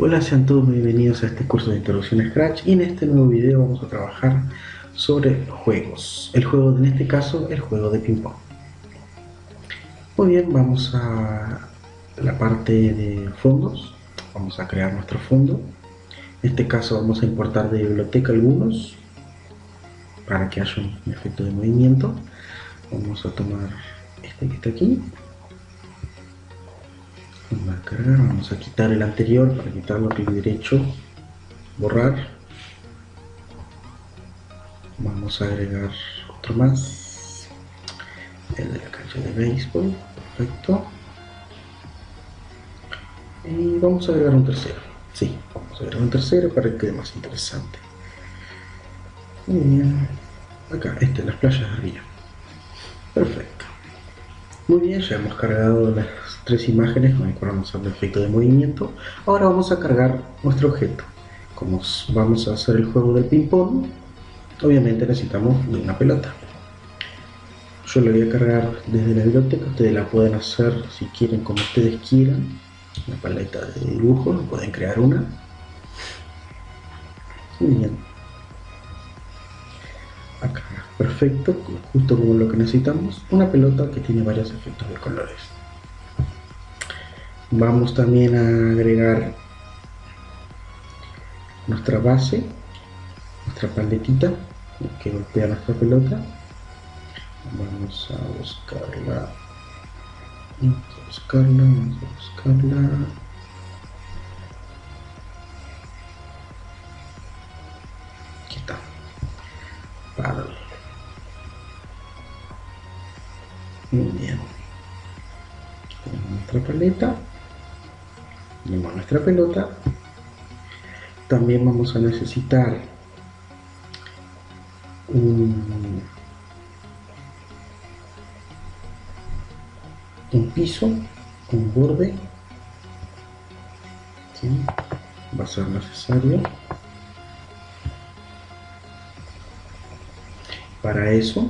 Hola, sean todos bienvenidos a este curso de introducción a Scratch y en este nuevo video vamos a trabajar sobre juegos. El juego, en este caso, el juego de ping pong. Muy bien, vamos a la parte de fondos. Vamos a crear nuestro fondo. En este caso vamos a importar de biblioteca algunos para que haya un efecto de movimiento. Vamos a tomar este que está aquí vamos a quitar el anterior para quitarlo clic derecho. Borrar. Vamos a agregar otro más. El de la cancha de béisbol. Perfecto. Y vamos a agregar un tercero. Sí, vamos a agregar un tercero para que quede más interesante. Acá, este, las playas de río perfecto muy bien, ya hemos cargado las tres imágenes con vamos al efecto de movimiento. Ahora vamos a cargar nuestro objeto. Como vamos a hacer el juego del ping pong, obviamente necesitamos una pelota. Yo lo voy a cargar desde la biblioteca, ustedes la pueden hacer si quieren como ustedes quieran. Una paleta de dibujo, pueden crear una. Muy bien. Perfecto, justo como lo que necesitamos, una pelota que tiene varios efectos de colores. Vamos también a agregar nuestra base, nuestra paletita que golpea nuestra pelota. Vamos a buscarla, vamos a buscarla, vamos a buscarla. Nuestra pelota. También vamos a necesitar un, piso, un borde. Va a ser necesario. Para eso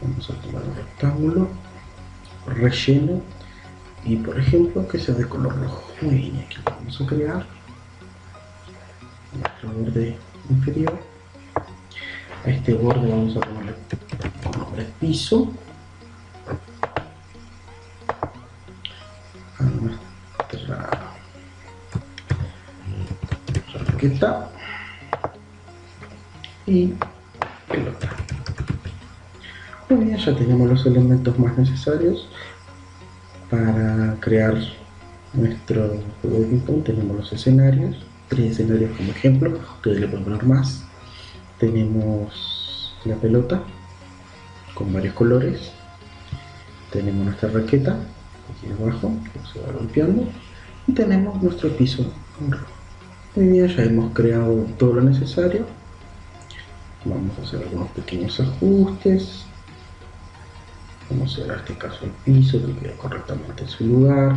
vamos a tomar un rectángulo relleno y por ejemplo que sea de color rojo. Muy bien aquí vamos a crear. Nuestro borde inferior. A este borde vamos a ponerle nombre piso. A nuestra raqueta. Y pelota. Muy bien, ya tenemos los elementos más necesarios para crear nuestro ping Tenemos los escenarios, tres escenarios como ejemplo, ustedes le pueden poner más. Tenemos la pelota con varios colores. Tenemos nuestra raqueta aquí abajo, que se va golpeando. Y tenemos nuestro piso. Muy bien, ya hemos creado todo lo necesario. Vamos a hacer algunos pequeños ajustes Vamos a en este caso el piso que quede correctamente en su lugar,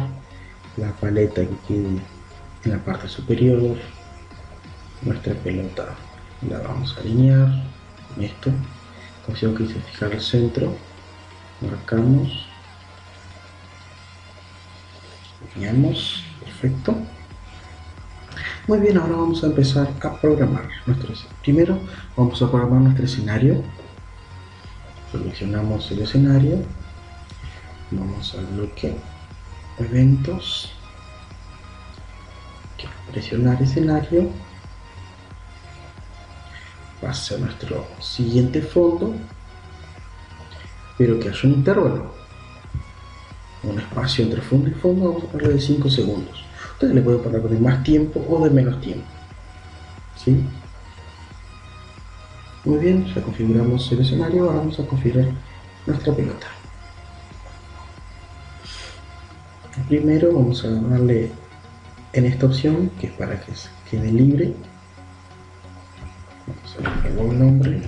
la paleta que quede en la parte superior, nuestra pelota la vamos a alinear con esto, opción que dice fijar el centro, marcamos, alineamos, perfecto. Muy bien, ahora vamos a empezar a programar nuestro Primero vamos a programar nuestro escenario seleccionamos el escenario vamos al bloque eventos presionar escenario pasa a nuestro siguiente fondo pero que haya un intervalo un espacio entre fondo y fondo vamos a ponerle de 5 segundos ustedes le pueden poner de más tiempo o de menos tiempo ¿sí? Muy bien, ya configuramos el escenario, ahora vamos a configurar nuestra pelota. Primero vamos a darle en esta opción, que es para que quede libre. Vamos a darle un nombre.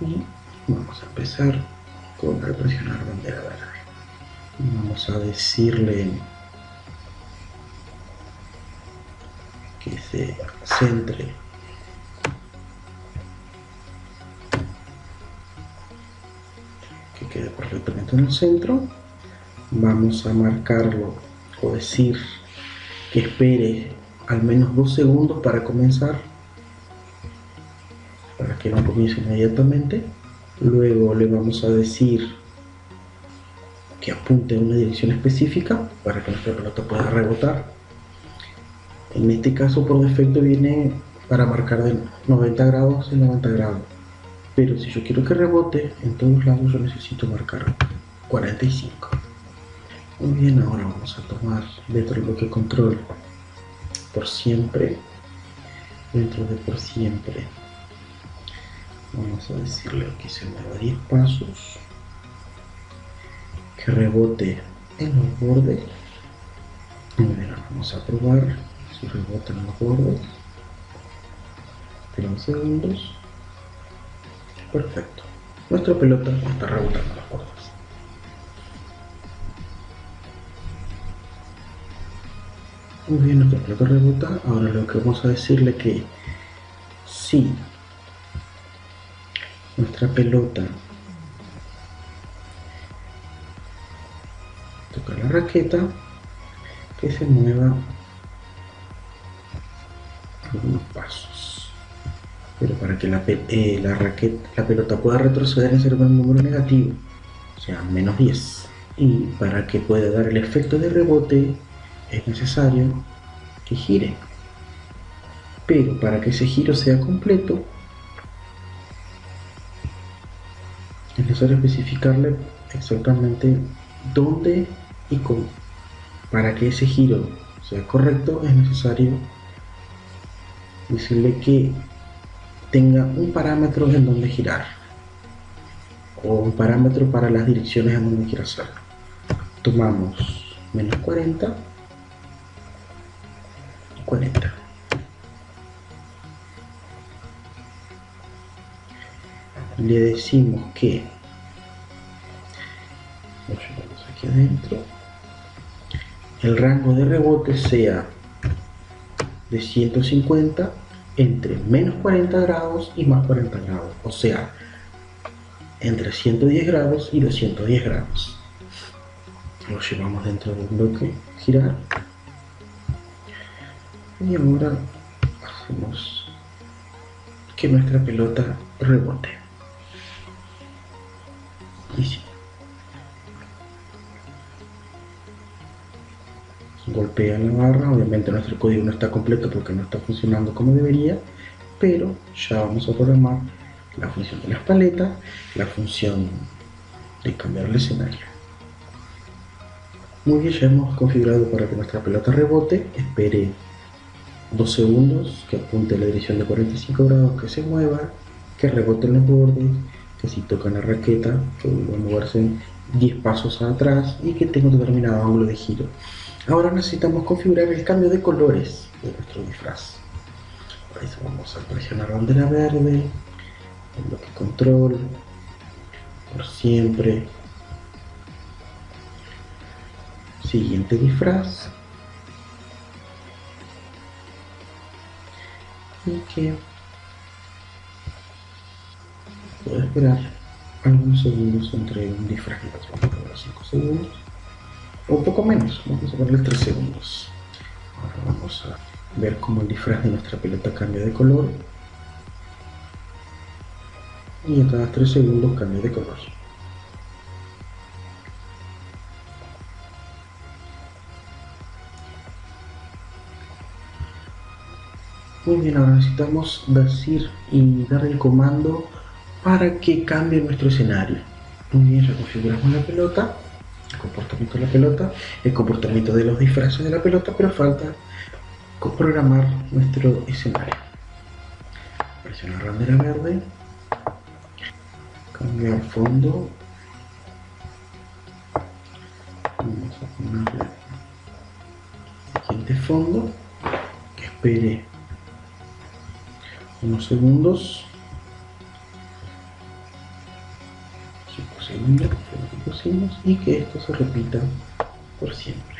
Y vamos a empezar con presionar bandera verde. Vamos a decirle centre que quede perfectamente en el centro. Vamos a marcarlo o decir que espere al menos dos segundos para comenzar, para que no comience inmediatamente. Luego le vamos a decir que apunte en una dirección específica para que nuestra pelota pueda rebotar. En este caso por defecto viene para marcar de 90 grados en 90 grados. Pero si yo quiero que rebote en todos lados yo necesito marcar 45. Muy bien, ahora vamos a tomar dentro del bloque control por siempre. Dentro de por siempre. Vamos a decirle que se mueva 10 pasos. Que rebote en los bordes. Muy bien, vamos a probar si rebota en los bordes. Espera segundos. Perfecto. Nuestra pelota está rebotando los bordes. Muy bien, nuestra pelota rebota. Ahora lo que vamos a decirle que si nuestra pelota toca la raqueta, que se mueva Pero para que la, eh, raqueta, la pelota pueda retroceder en un número negativo, o sea, menos 10. Y para que pueda dar el efecto de rebote, es necesario que gire. Pero para que ese giro sea completo, es necesario especificarle exactamente dónde y cómo. Para que ese giro sea correcto, es necesario decirle que tenga un parámetro en donde girar o un parámetro para las direcciones en donde quiera hacerlo. Tomamos menos 40 40. Le decimos que aquí adentro el rango de rebote sea de 150 entre menos 40 grados y más 40 grados, o sea, entre 110 grados y 210 grados. Lo llevamos dentro del bloque girar y ahora hacemos que nuestra pelota rebote. Golpea la barra, obviamente nuestro código no está completo porque no está funcionando como debería, pero ya vamos a programar la función de las paletas, la función de cambiar el escenario. Muy bien, ya hemos configurado para que nuestra pelota rebote, espere 2 segundos, que apunte la dirección de 45 grados, que se mueva, que rebote en los bordes, que si toca la raqueta, que vuelva a moverse 10 pasos atrás y que tenga un determinado ángulo de giro. Ahora necesitamos configurar el cambio de colores de nuestro disfraz. Eso vamos a presionar bandera verde, el bloque control, por siempre. Siguiente disfraz. que puedo esperar algunos segundos entre un disfraz y otro, vamos a 5 segundos o poco menos, vamos a ponerle 3 segundos. Ahora vamos a ver cómo el disfraz de nuestra pelota cambia de color. Y a cada 3 segundos cambia de color. Muy bien, ahora necesitamos decir y dar el comando para que cambie nuestro escenario. Muy bien, reconfiguramos la pelota, el comportamiento de la pelota, el comportamiento de los disfraces de la pelota, pero falta programar nuestro escenario. Presionar bandera verde, cambiar fondo, vamos a ponerle el siguiente fondo, que espere unos segundos 5 segundos que pusimos y que esto se repita por siempre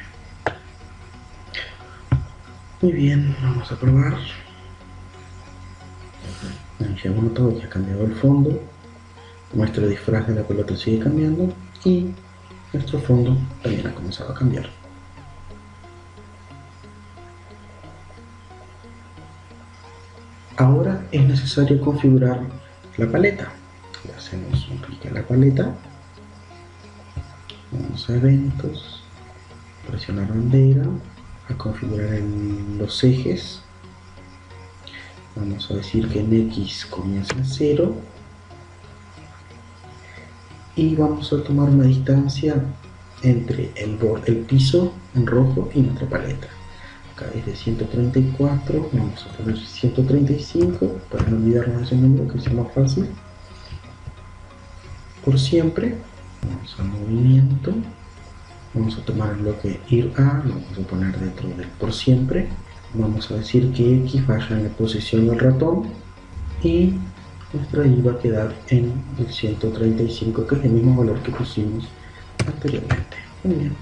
muy bien vamos a probar ya hemos notado que ha cambiado el fondo nuestro disfraz de la pelota sigue cambiando y nuestro fondo también ha comenzado a cambiar. Ahora es necesario configurar la paleta. Le hacemos un clic en la paleta, vamos a eventos, presionar bandera, a configurar los ejes, vamos a decir que en X comienza en 0 y vamos a tomar una distancia entre el, el piso en rojo y nuestra paleta. Acá es de 134 vamos a poner 135 para no olvidarnos ese número que es más fácil por siempre. Vamos a movimiento. Vamos a tomar el bloque ir a lo vamos a poner dentro del por siempre. Vamos a decir que x vaya en la posición del ratón y nuestra i va a quedar en el 135 que es el mismo valor que pusimos anteriormente. Muy bien.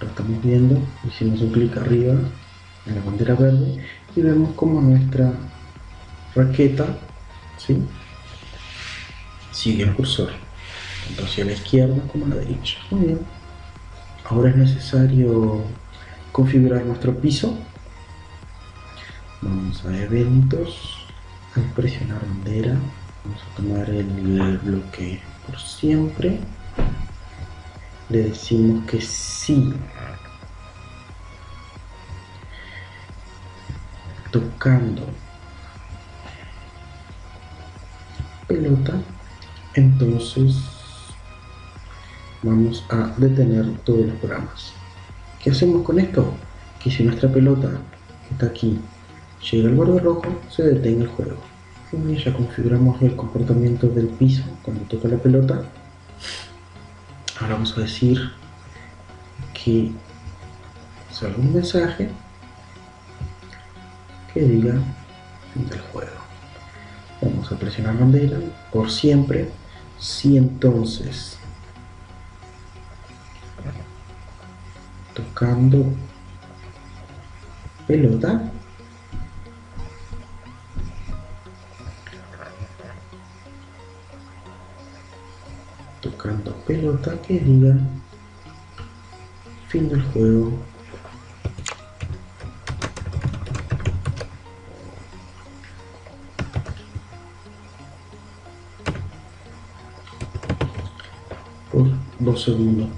Lo estamos viendo. Hicimos un clic arriba en la bandera verde y vemos como nuestra raqueta ¿sí? sigue el cursor tanto hacia la izquierda como a la derecha. Muy bien. Ahora es necesario configurar nuestro piso. Vamos a eventos. Al presionar bandera. Vamos a tomar el bloque por siempre. Le decimos que sí. Tocando pelota entonces vamos a detener todos los programas ¿qué hacemos con esto? que si nuestra pelota que está aquí llega al borde rojo, se detiene el juego. Y ya configuramos el comportamiento del piso cuando toca la pelota. Ahora vamos a decir que salga un mensaje que diga fin del juego. Vamos a presionar bandera por siempre. Si entonces. Tocando pelota. Tocando pelota que diga. Fin del juego dos segundos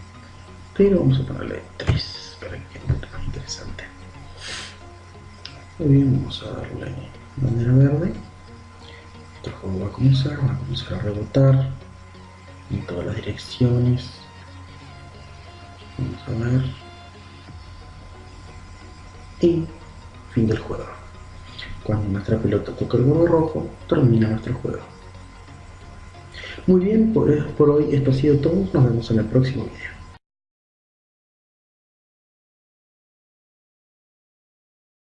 pero vamos a ponerle 3 para que quede más interesante muy bien vamos a darle bandera verde nuestro juego va a comenzar va a comenzar a rebotar en todas las direcciones. Vamos a ver. Y fin del juego. Cuando nuestra pelota toca el borde rojo, termina nuestro juego. Muy bien, por, hoy esto ha sido todo. Nos vemos en el próximo video.